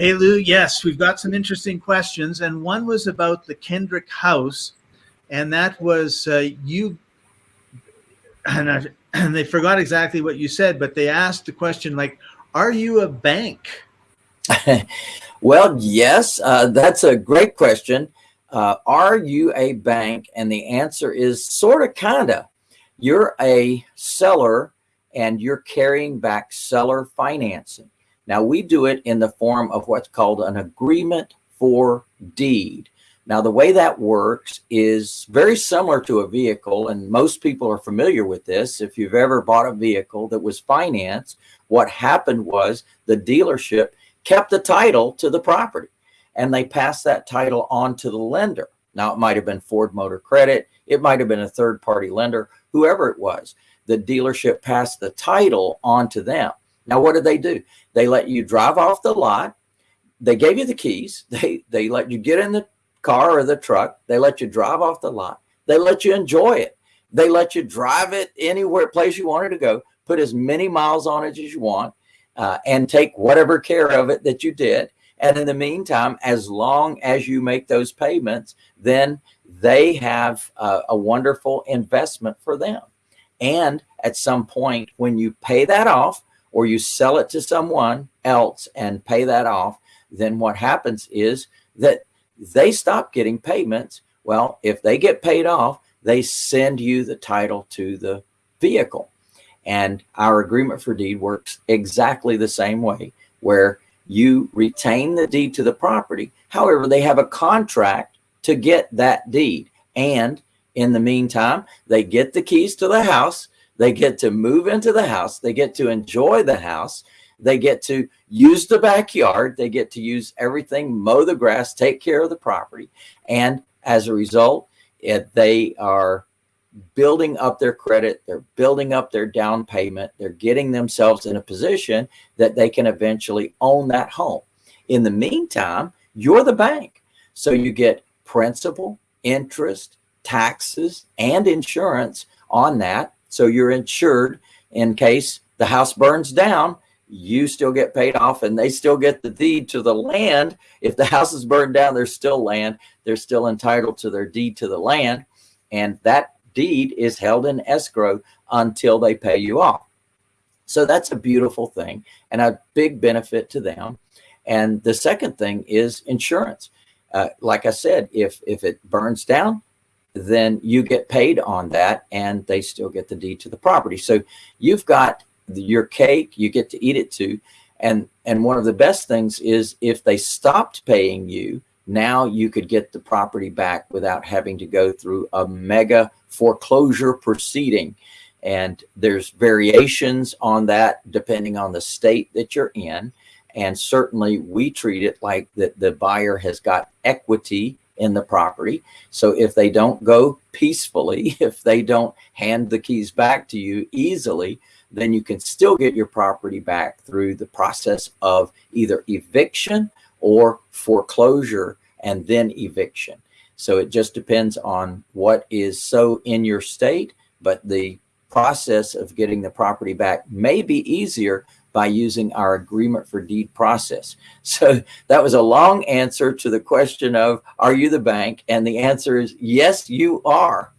Hey, Lou, yes, we've got some interesting questions. And one was about the Kendrick House. And that was uh, you, and, I, and they forgot exactly what you said, but they asked the question like, are you a bank? well, yes, uh, that's a great question. Uh, are you a bank? And the answer is sort of, kind of. You're a seller and you're carrying back seller financing. Now we do it in the form of what's called an agreement for deed. Now the way that works is very similar to a vehicle and most people are familiar with this. If you've ever bought a vehicle that was financed, what happened was the dealership kept the title to the property and they passed that title on to the lender. Now it might have been Ford Motor Credit. It might have been a third party lender, whoever it was. The dealership passed the title on to them. Now, what did they do? They let you drive off the lot. They gave you the keys. They, they let you get in the car or the truck. They let you drive off the lot. They let you enjoy it. They let you drive it anywhere place you wanted to go, put as many miles on it as you want, uh, and take whatever care of it that you did. And in the meantime, as long as you make those payments, then they have a wonderful investment for them. And at some point, when you pay that off, or you sell it to someone else and pay that off, then what happens is that they stop getting payments. Well, if they get paid off, they send you the title to the vehicle. And our agreement for deed works exactly the same way, where you retain the deed to the property. However, they have a contract to get that deed. And in the meantime, they get the keys to the house they get to move into the house. They get to enjoy the house. They get to use the backyard. They get to use everything, mow the grass, take care of the property. And as a result, it, they are building up their credit. They're building up their down payment. They're getting themselves in a position that they can eventually own that home. In the meantime, you're the bank. So you get principal, interest, taxes, and insurance on that so you're insured in case the house burns down, you still get paid off and they still get the deed to the land. If the house is burned down, there's still land. They're still entitled to their deed to the land. And that deed is held in escrow until they pay you off. So that's a beautiful thing and a big benefit to them. And the second thing is insurance. Uh, like I said, if, if it burns down, then you get paid on that and they still get the deed to the property. So you've got your cake, you get to eat it too. And, and one of the best things is if they stopped paying you, now you could get the property back without having to go through a mega foreclosure proceeding. And there's variations on that depending on the state that you're in. And certainly we treat it like that the buyer has got equity in the property. So if they don't go peacefully, if they don't hand the keys back to you easily, then you can still get your property back through the process of either eviction or foreclosure and then eviction. So it just depends on what is so in your state, but the process of getting the property back may be easier by using our agreement for deed process. So that was a long answer to the question of, are you the bank? And the answer is, yes, you are.